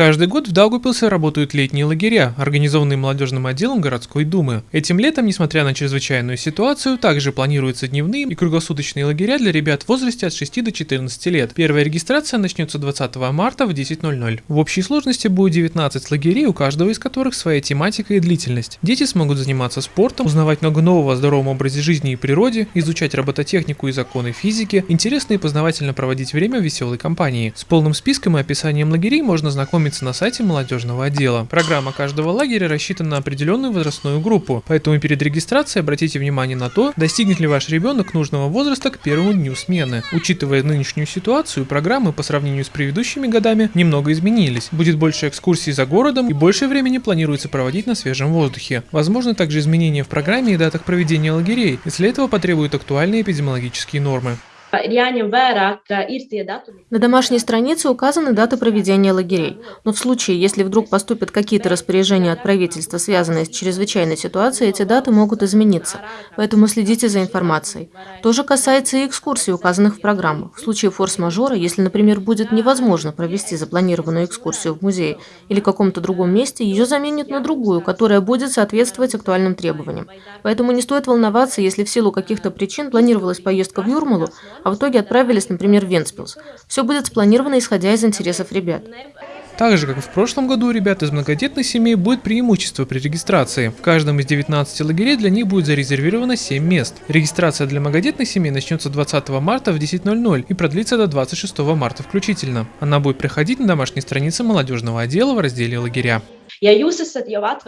Каждый год в Даугупилсе работают летние лагеря, организованные молодежным отделом городской думы. Этим летом, несмотря на чрезвычайную ситуацию, также планируются дневные и круглосуточные лагеря для ребят в возрасте от 6 до 14 лет. Первая регистрация начнется 20 марта в 10.00. В общей сложности будет 19 лагерей, у каждого из которых своя тематика и длительность. Дети смогут заниматься спортом, узнавать много нового о здоровом образе жизни и природе, изучать робототехнику и законы физики, интересно и познавательно проводить время в веселой компании. С полным списком и описанием лагерей можно знакомиться на сайте молодежного отдела. Программа каждого лагеря рассчитана на определенную возрастную группу, поэтому перед регистрацией обратите внимание на то, достигнет ли ваш ребенок нужного возраста к первому дню смены. Учитывая нынешнюю ситуацию, программы по сравнению с предыдущими годами немного изменились. Будет больше экскурсий за городом и больше времени планируется проводить на свежем воздухе. Возможно также изменения в программе и датах проведения лагерей, если этого потребуют актуальные эпидемиологические нормы. На домашней странице указаны даты проведения лагерей, но в случае, если вдруг поступят какие-то распоряжения от правительства, связанные с чрезвычайной ситуацией, эти даты могут измениться, поэтому следите за информацией. То же касается и экскурсий, указанных в программах. В случае форс-мажора, если, например, будет невозможно провести запланированную экскурсию в музее или каком-то другом месте, ее заменят на другую, которая будет соответствовать актуальным требованиям. Поэтому не стоит волноваться, если в силу каких-то причин планировалась поездка в Юрмалу, а в итоге отправились, например, в Венспилс. Все будет спланировано, исходя из интересов ребят. Так же, как и в прошлом году, ребят из многодетных семей будет преимущество при регистрации. В каждом из 19 лагерей для них будет зарезервировано 7 мест. Регистрация для многодетных семей начнется 20 марта в 10.00 и продлится до 26 марта включительно. Она будет проходить на домашней странице молодежного отдела в разделе «Лагеря».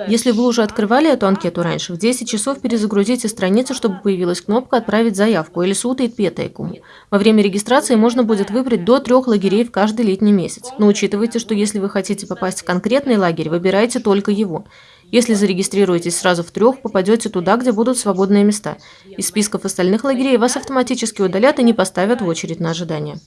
Если вы уже открывали эту анкету раньше, в 10 часов перезагрузите страницу, чтобы появилась кнопка «Отправить заявку» или «Сūtīt pieteikumu». Во время регистрации можно будет выбрать до трех лагерей в каждый летний месяц. Но учитывайте, что если вы хотите попасть в конкретный лагерь, выбирайте только его. Если зарегистрируетесь сразу в трех, попадете туда, где будут свободные места. Из списков остальных лагерей вас автоматически удалят и не поставят в очередь на ожидание.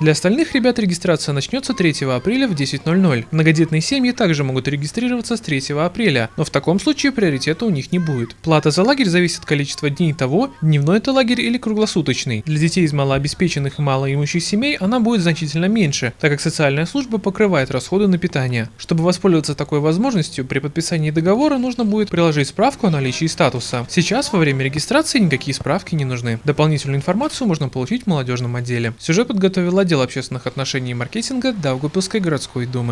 Для остальных ребят регистрация начнется 3 апреля в 10.00. Многодетные семьи также могут регистрироваться с 3 апреля, но в таком случае приоритета у них не будет. Плата за лагерь зависит от количества дней того, дневной это лагерь или круглосуточный. Для детей из малообеспеченных и малоимущих семей она будет значительно меньше, так как социальная служба покрывает расходы на питание. Чтобы воспользоваться такой возможностью, при подписании договора нужно будет приложить справку о наличии статуса. Сейчас во время регистрации никакие справки не нужны. Дополнительную информацию можно получить в молодежном отделе. Сюжет подготовила отдел общественных отношений и маркетинга Даугупилской городской думы.